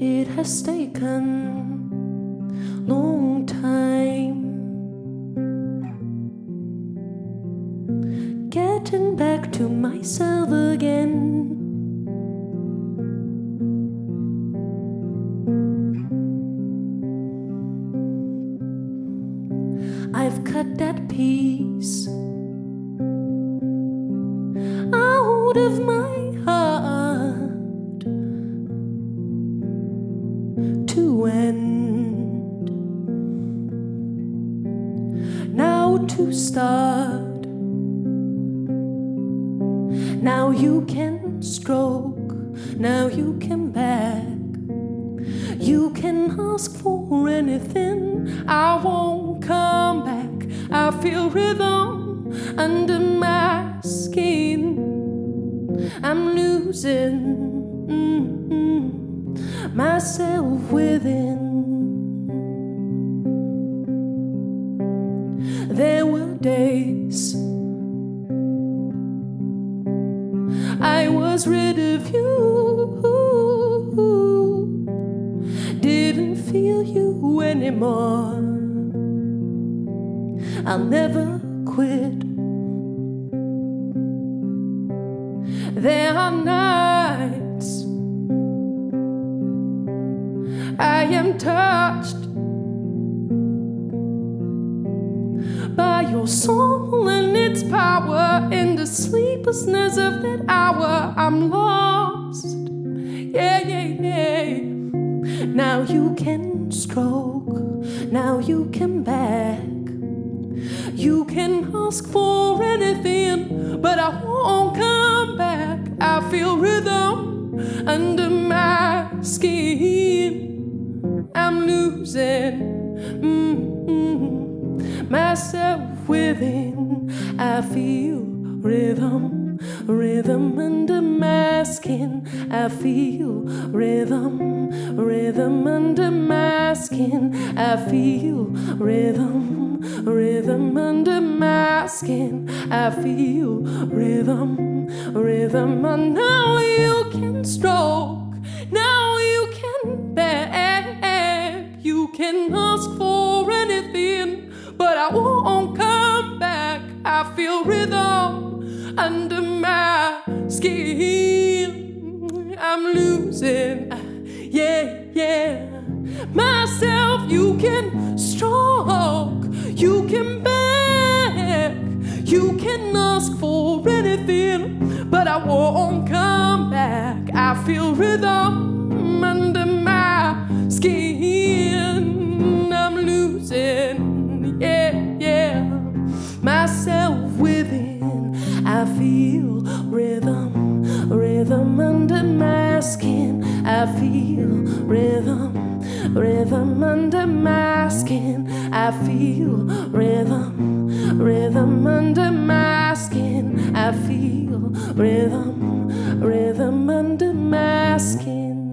It has taken long time getting back to myself again. I've cut that piece out of my to end. Now to start. Now you can stroke, now you can back. You can ask for anything, I won't come back. I feel rhythm under my skin. I'm losing mm-mm, myself within. There were days I was rid of you. Didn't feel you anymore. I'll never quit. There are nights I am touched by your soul and its power in the sleeplessness of that hour. I'm lost. Yeah, yeah, yeah. Now you can stroke, now you can back. You can ask for anything, but I won't come back. I feel rhythm under my skin. I'm losing mm-mm, myself within. I feel rhythm, rhythm under my skin. I feel rhythm, rhythm under my skin. I feel rhythm, rhythm under my skin. I feel rhythm, rhythm. And now you can stroke, now you can beg, you can ask for anything, but I won't come back. I feel rhythm under my skin. I'm losing, yeah, yeah. Myself, you can stroke, you can beg, you can ask for anything, but I won't come back. I feel rhythm Myself within, I feel rhythm, rhythm under my skin. I feel rhythm, rhythm under my skin. I feel rhythm, rhythm under my skin. I feel rhythm, rhythm under my skin.